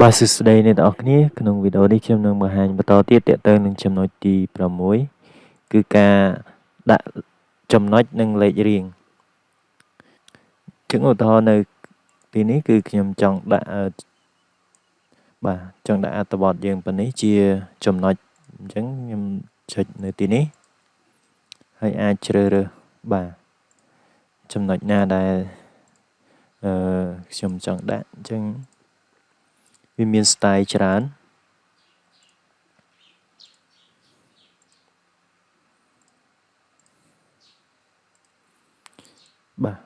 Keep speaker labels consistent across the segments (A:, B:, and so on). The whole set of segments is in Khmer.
A: បាទសួស្តីអ្នកទាំងអស់គ្នាក្នុងវីដេអូនេះខ្ញុំនឹងបង្ហាញបន្តទៀតទាក់ទងនឹងចំណុចទី6គឺការដាក់ចំណុចនិងលេខរៀងជាងឧទាហរណ៍នៅទីនេះគឺខ្ញុំចង់ដាក់បាទចង់ដាក់អត្ថបទយើងប៉ុណ្នេះជាចំណុចអញ្ចឹងខ្ញុំចុចនៅទីនេះហើយអាចជ្រើសរើសបាទចំណុចណាដែលអឺខ្ញុំចង់ដាក់អញ្ចឹង វាមាន style ច្រើនបាទ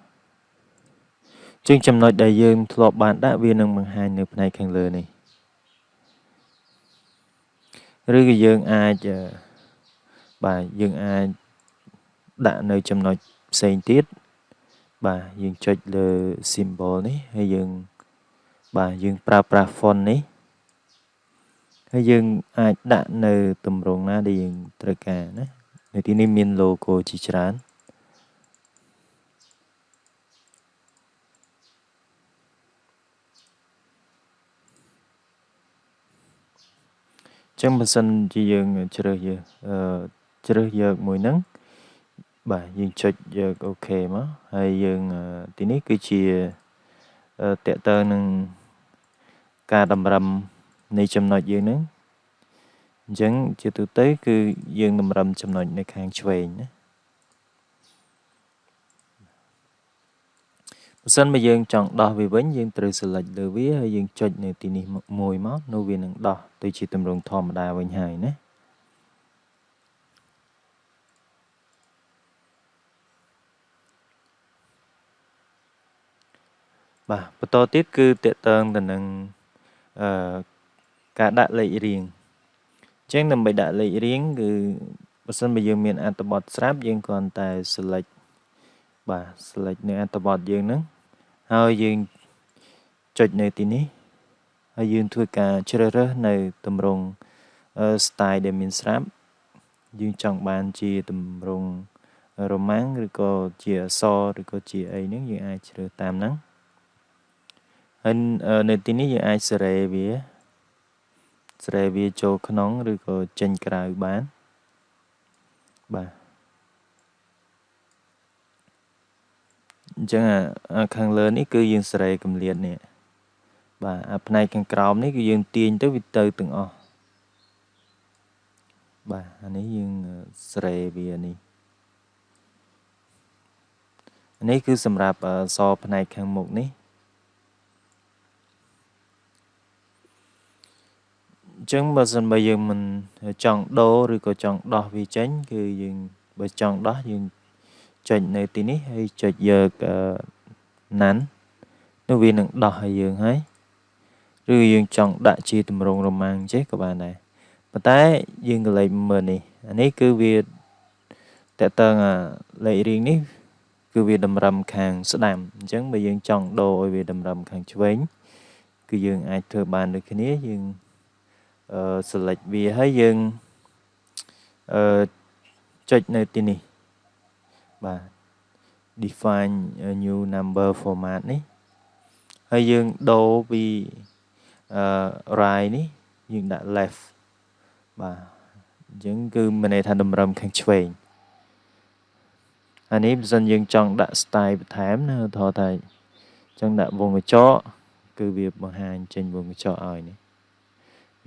A: ជាងចំណុចដែលយើងធ្លាប់បានដាក់វានឹងបង្ហាញនៅផ្នែកខាងលើនេះឬក៏យើងអាចបាទយើងអាចដាក់នៅចំណុចផ្សេងទៀតបាទយើងចុចលើ symbol នេះហើយយើង បាទយើងប្រើប្រាស់ font នេះហើយយើងអាចដាក់នៅទម្រង់ណាដែលយើងត្រូវការណានៅទីនេះមាន logo ជាច្រើនចឹងបើសិនជាយើងជ្រើសយកអឺជ្រើសយកមួយហ្នឹងបាទយើងចុចយកអូខេមកហើយយើងទីនេះគឺជាតកតើនឹង ការតម្រឹមនៃចំណុចយើងហ្នឹងអញ្ចឹងជាទូទៅ គឺយើងតម្រឹមចំណុចនៅខាងឆ្វេងណាបើសិនបើយើងចង់ដោះវាវិញយើងត្រូវ select លើវាហើយយើងចុចនៅទីនេះមួយមកនៅវានឹងដោះទៅជាទម្រង់ធម្មតាវិញហើយណាបាទបន្តទៀតគឺតកតងទៅនឹង អឺការដាក់លេខរៀងអញ្ចឹងដើម្បីដាក់លេខរៀងគឺបើសិនបើយើងមានអត្ថបទស្រាប់យើងគ្រាន់តែ select បាទ select នៅអត្ថបទយើងហ្នឹងហើយយើងចុចនៅទីនេះហើយយើងធ្វើការជ្រើសរើសនៅទម្រង់ style ដែលមានស្រាប់យើងចង់បានជាទម្រង់រ៉ូម៉ាំងឬក៏ជាអក្សរឬក៏ជាអីហ្នឹងយើងអាចជ្រើសតាមហ្នឹង ហើយនៅទីនេះយើងអាចសេរីវាសេរីវាចូលក្នុងឬក៏ចេញក្រៅបានបាទអញ្ចឹងអាខាងលើនេះគឺយើងសេរីកម្លាតនេះបាទអាផ្នែកខាងក្រោមនេះគឺយើងទាញទៅវាទៅទាំងអស់បាទអានេះយើងសេរីវានេះនេះគឺសម្រាប់សផ្នែកខាងមុខនេះ ចឹងបើសិនបើយើងមិនចង់ដូរឬក៏ចង់ដោះវាចេញ គឺយើងបើចង់ដោះយើងចុចនៅទីនេះហើយចុចយកណាន់នោះវានឹងដោះឲ្យយើងហើយឬយើងចង់ដាក់ជាទម្រង់រ៉ូម៉ាំងចេះក៏បានដែរប៉ុន្តែយើងក៏លេខមើលនេះអានេះគឺវាតកតងលេខរៀងនេះ គឺវាតម្រឹមខាងស្ដាំអញ្ចឹងបើយើងចង់ដូរឲ្យវាតម្រឹមខាងឆ្វេងគឺយើងអាចធ្វើបានដូចគ្នាយើង អឺ select វាហើយយើងអឺចុចនៅទីនេះបាទ define new number format នេះហើយយើងដូរពីអឺ right នេះយើងដាក់ left បាទអញ្ចឹងគឺមានន័យថាតម្រឹមខាងឆ្វេងអានេះបើសិនយើងចង់ដាក់ style បន្ថែមណាឧទាហរណ៍ថាចង់ដាក់វងកញ្ចក់គឺវាបង្ហាញចេញវងកញ្ចក់ឲ្យនេះ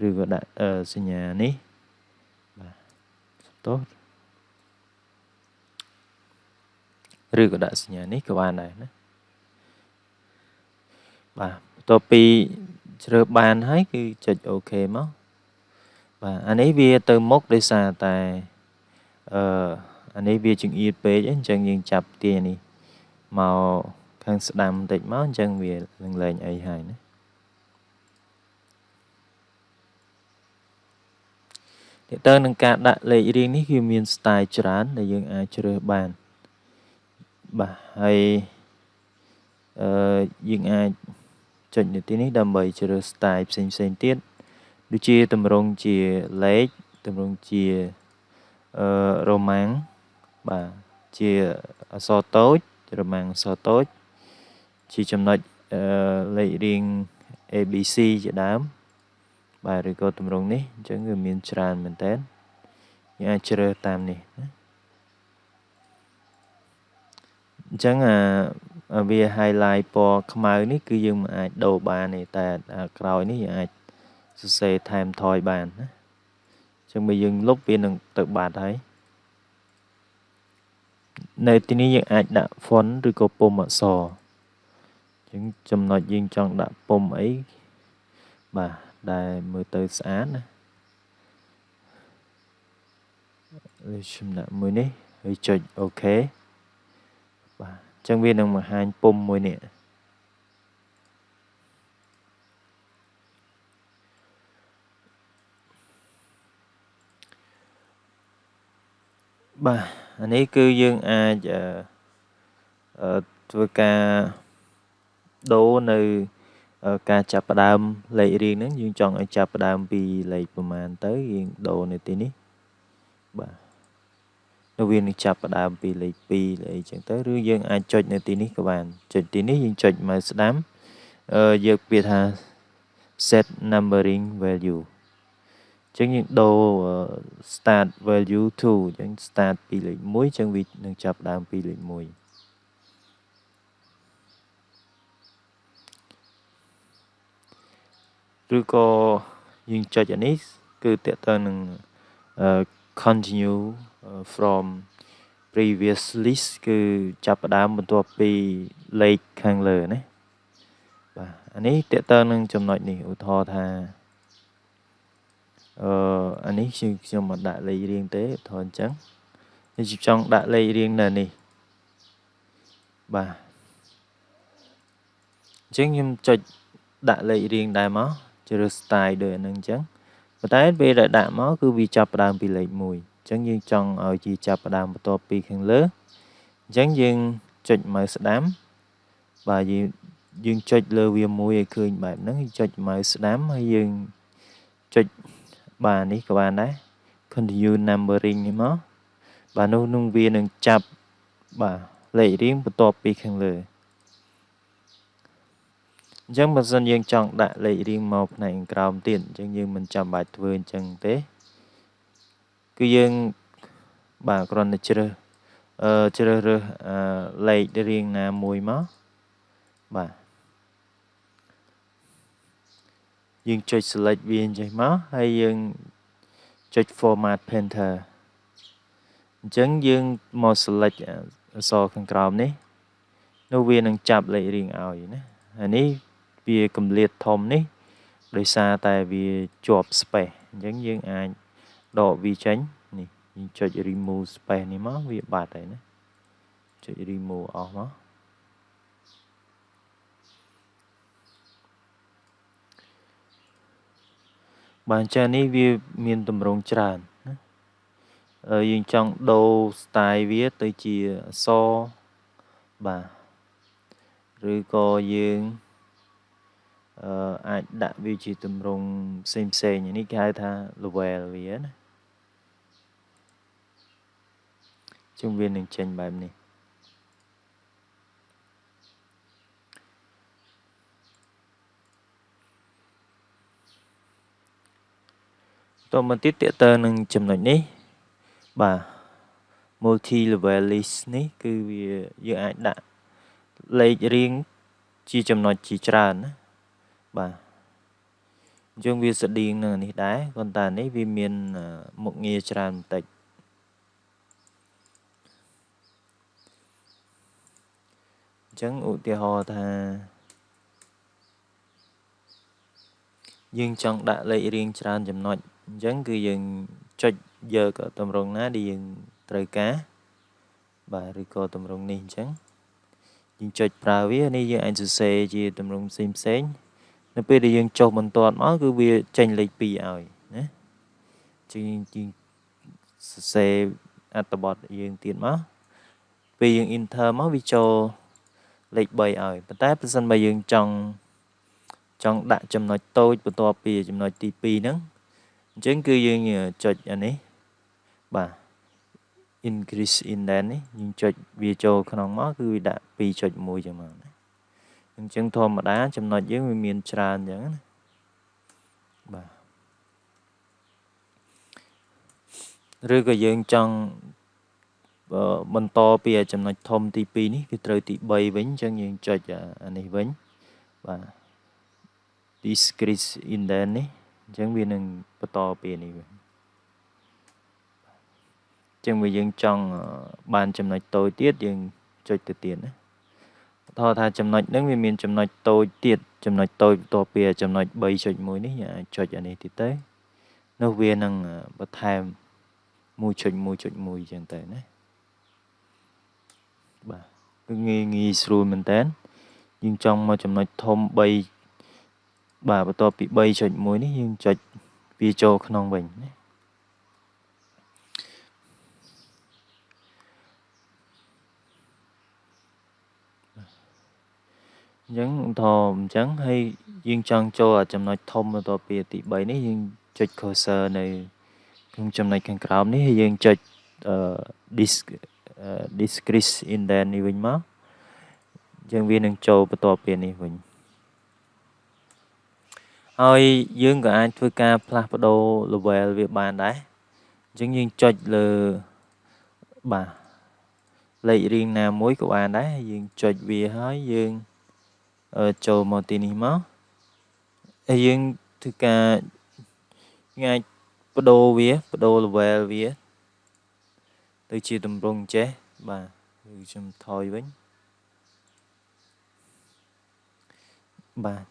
A: ឬក៏ដាក់សញ្ញានេះបាទទោះឬក៏ដាក់សញ្ញានេះក៏បានដែរណាបាទបន្ទាប់ពីជ្រើសបានហើយគឺចុចអូខេមកបាទអានេះវាទៅមុខដោយសារតែអឺអានេះវាចង្អៀតពេកអញ្ចឹងយើងចាប់ទានេះមកខាងស្ដាំបន្តិចមកអញ្ចឹងវានឹងលែងអីហើយណា ទាក់ទងនឹងការដាក់លេខរៀងនេះគឺមាន style ច្រើន ដែលយើងអាចជ្រើសបានបាទហើយអឺយើងអាចចុចនៅទីនេះដើម្បីជ្រើស style ផ្សេងផ្សេងទៀតដូចជាតម្រង់ជាលេខតម្រង់ជាអឺរ៉ូម៉ាំងបាទជាអក្សរតូចរ៉ូម៉ាំងអក្សរតូច ជាចំណុចអឺលេខរៀង ABC ជាដើម បាទឬក៏ទម្រង់នេះអញ្ចឹងគឺមានច្រើនមែនតើយើងអាចជ្រើសតាមនេះណាអញ្ចឹងអាវា highlight ពណ៌ខ្មៅនេះគឺយើងមិនអាចដូរបានទេតែក្រោយនេះយើងអាចសរសេរថែមថយបានណាអញ្ចឹងបើយើងលុបវានឹងទៅបាត់ហើយនៅទីនេះយើងអាចដាក់ font ឬក៏ពុម្ពអក្សរអញ្ចឹងចំណុចយើងចង់ដាក់ពុម្ពអីបាទ ដែលមើលទៅស្អាតណាហើយខ្ញុំដាក់មួយនេះហើយចុចអូខេបាទអញ្ចឹងវានឹងបង្ហាញពុម្ពមួយនេះបាទអានេះគឺយើងអាចធ្វើការដូរនៅ ការចាប់ផ្ដើមលេខរៀងហ្នឹងយើងចង់ឲ្យចាប់ផ្ដើមពីលេខប្រមាណទៅយើងដូរនៅទីនេះបាទនៅវានឹងចាប់ផ្ដើមពីលេខ2លេខអីចឹងទៅឬយើងអាចចុចនៅទីនេះក៏បានចុចទីនេះយើងចុចមកស្ដាំអឺយកពាក្យថា set numbering value ចឹងយើងដូរ start value to ចឹង start ពីលេខ1ចឹងវានឹងចាប់ដើមពីលេខ1 ឬក៏យើងចុចអានេះគឺតើតើនឹង continue from previous list គឺចាប់ផ្ដើមបន្ទាប់ពីលេខខាងលើណាបាទអានេះតើតើនឹងចំណុចនេះឧទាហរណ៍ថាអឺអានេះខ្ញុំមកដាក់លេខរៀងទេថតអញ្ចឹងខ្ញុំចង់ដាក់លេខរៀងនៅនេះបាទអញ្ចឹងខ្ញុំចុចដាក់លេខរៀងដែរមក ជ្រើស style ដូចអានឹងអញ្ចឹងប៉ុន្តែពេលដែលដាក់មកគឺវាចាប់ផ្ដើមពីលេខ1អញ្ចឹងយើងចង់ឲ្យជាចាប់ផ្ដើមបន្ទាប់ពីខាងលើអញ្ចឹងយើងចុចមើលស្ដាំបាទយើងយើងចុចលើវាមួយឲ្យឃើញបែបហ្នឹងចុចមើលស្ដាំហើយយើងចុចបាទនេះក៏បានដែរ continue numbering នេះមកបាទនោះនឹងវានឹងចាប់បាទលេខរៀងបន្ទាប់ពីខាងលើ អញ្ចឹងបើសិនយើងចង់ដាក់លេខរៀងមកផ្នែកក្រោមទៀតអញ្ចឹងយើងមិនចាំបាច់ធ្វើអញ្ចឹងទេ គឺយើងបាទគ្រាន់តែជ្រើសអឺជ្រើសរើសលេខរៀងណាមួយមកបាទយើងចុច select វាអញ្ចឹងមកហើយយើងចុច format painter អញ្ចឹងយើងមក select អក្សរខាងក្រោមនេះនោះវានឹងចាប់លេខរៀងឲ្យណាហើយនេះ វាកម្លាតធំនេះដោយសារតែវាជាប់ space អញ្ចឹងយើងអាចដកវាចេញនេះយើងចុច remove space នេះមកវាបាត់ហើយណាចុច remove អស់មកបានចានេះវាមានតម្រងច្រើនណាយើងចង់ដូរ style វាទៅជាអសបាទឬក៏យើង អឺអាចដាក់វាជាតម្រងផ្សេងផ្សេងនេះគេហៅថា level វាណាជុំវានឹងចេញបែបនេះតមកទៀតតើតើនឹងចំណុចនេះបាទ multi level list នេះគឺវាយើងអាចដាក់លេខរៀងជាចំណុចជាច្រើនណា បាទអញ្ចឹងវាស្តៀងនឹងនេះដែរប៉ុន្តែនេះវាមានមុខងារច្រើនបន្តិចអញ្ចឹងឧទាហរណ៍ថាយើងចង់ដាក់លេខរៀងច្រើនចំណុចអញ្ចឹងគឺយើងចុចយកតម្រងណាដែលយើងត្រូវការបាទឬក៏តម្រងនេះអញ្ចឹងយើងចុចប្រើវានេះយើងអាចសរសេរជាតម្រងផ្សេងផ្សេង នៅពេលដែលយើងចុះបន្ទាត់មកគឺវាចេញលេខ2ឲ្យណាជាងយើងសរសេរអត្ថបទយើងទៀតមកពេលយើង enter មកវាចូលលេខ3ឲ្យប៉ុន្តែប្រសិនបើយើងចង់ចង់ដាក់ចំណុចតូចបន្ទាប់ពីចំណុចទី2ហ្នឹងអញ្ចឹងគឺយើងចុចអានេះបាទ increase indent នេះយើងចុចវាចូលក្នុងមកគឺវាដាក់2.1ចឹងមកណា អញ្ចឹងធម្មតា ចំណុចយើងវាមានច្រើនអញ្ចឹងណាបាទឬក៏យើងចង់បន្តពីចំណុចធំទី2នេះវាត្រូវទី3វិញអញ្ចឹងយើងចុចអានេះវិញបាទ discrete indent នេះអញ្ចឹងវានឹងបន្តពីនេះវិញអញ្ចឹងបើយើងចង់បានចំណុចតូចទៀតយើងចុចទៅទៀតណា ថតថាចំណុចហ្នឹងវាមានចំណុចតូចទៀតចំណុចតូចបន្ទាប់ពីចំណុច3.1នេះយើងអាចចុចអានេះទៀតទៅនោះវានឹងបន្ថែម1.1.1អញ្ចឹងទៅណាបាទគឺងាយងាយស្រួលមែនតើយើងចង់មកចំណុចធំ3បាទបន្ទាប់ពី3.1នេះយើងចុចវាចូលក្នុងវិញណា អញ្ចឹងថអញ្ចឹងហើយយើងចង់ចូលចំណុចធំបន្ទាប់ពីទី3នេះយើងចុច cursor នៅក្នុងចំណុចខាងក្រោមនេះហើយយើងចុច disk discrete indent នេះវិញមកយើងវានឹងចូលបន្ទាប់ពីនេះវិញហើយយើងក៏អាចធ្វើការផ្លាស់ប្ដូរ level វាបានដែរអញ្ចឹងយើងចុចលើបាទលេខរៀងណាមួយក៏បានដែរយើងចុចវាហើយយើង ចូលមកទីនេះមកហើយយើងធ្វើការអាចបដូរវាបដូរ level វា ទៅជាតម្រងចេះបាទគឺខ្ញុំថយវិញបាទ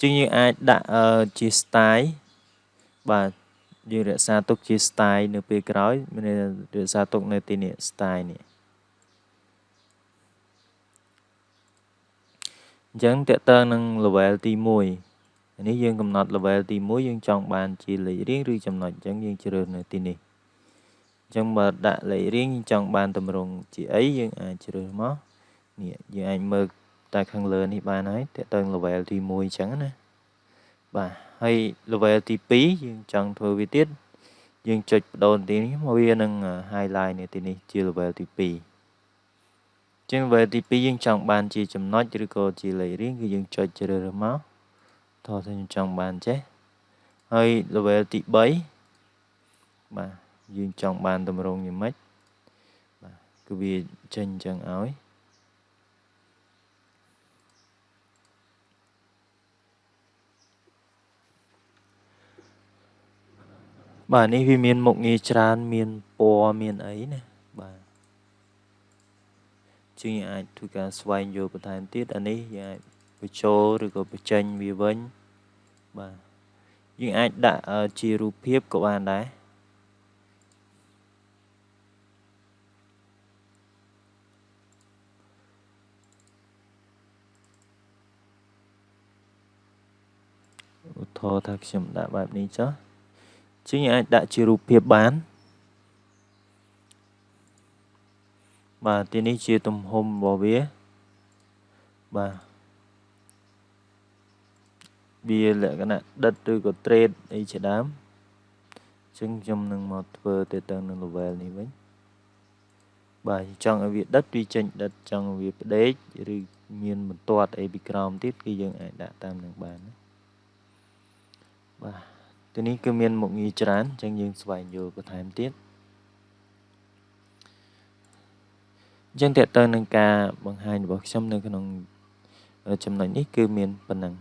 A: ជាងយើងអាចដាក់ជា style បាទយើងរក្សាទុកជា style នៅពេលក្រោយមានរក្សាទុកនៅទីនេះ style នេះ អញ្ចឹងតើតើនឹង level ទី1នេះយើងកំណត់ level ទី1យើងចង់បានជាលេខរៀងឬចំណុចអញ្ចឹងយើងជ្រើសនៅទីនេះអញ្ចឹងបើដាក់លេខរៀងយើងចង់បានតម្រងជាអីយើងអាចជ្រើសមកនេះយើងអាចមើលតែខាងលើនេះបានហើយតើតើ level ទី1អញ្ចឹងណាបាទហើយ level ទី2យើងចង់ធ្វើវាទៀតយើងចុចបដូរទីនេះមកវានឹង highlight នៅទីនេះជា level ទី2 ចឹង level ទី2យើងចង់បានជាចំណុចឬក៏ជាលេខរៀងគឺយើងចុចជ្រើសរើសមកតោះថាខ្ញុំចង់បានចេះហើយ level ទី3បាទយើងចង់បានតម្រងយ៉ាងម៉េចបាទគឺវាចេញអញ្ចឹងឲ្យបាទនេះវាមានមុខងារច្រើនមានពណ៌មានអីណាបាទ ជាងអាចធ្វើការស្វែងយល់បន្ថែមទៀតអានេះយើងអាចបញ្ចូលឬក៏បញ្ចេញវាវិញបាទយើងអាចដាក់ជារូបភាពក៏បានដែរឧទាហរណ៍ថាខ្ញុំដាក់បែបនេះចុះជាងអាចដាក់ជារូបភាពបាន បាទទីនេះជាទំហំរបស់វាបាទវាលក្ខណៈដិតឬក៏ trade អីជាដើមអញ្ចឹងខ្ញុំនឹងមកធ្វើទៅទៅនឹង level នេះវិញបាទចង់ឲ្យវាដិតវាចេញដិតចង់ឲ្យវាផ្ដេកឬមានបន្ទាត់អីពីក្រោមទៀតគឺយើងអាចដាក់តាមនឹងបានណាបាទទីនេះគឺមានមុខងារច្រើនអញ្ចឹងយើងស្វែងយល់បន្ថែមទៀត អញ្ចឹងតើតើនឹងការបង្ហាញរបស់ខ្ញុំនៅក្នុងចំណុចនេះគឺមានប៉ុណ្ណឹង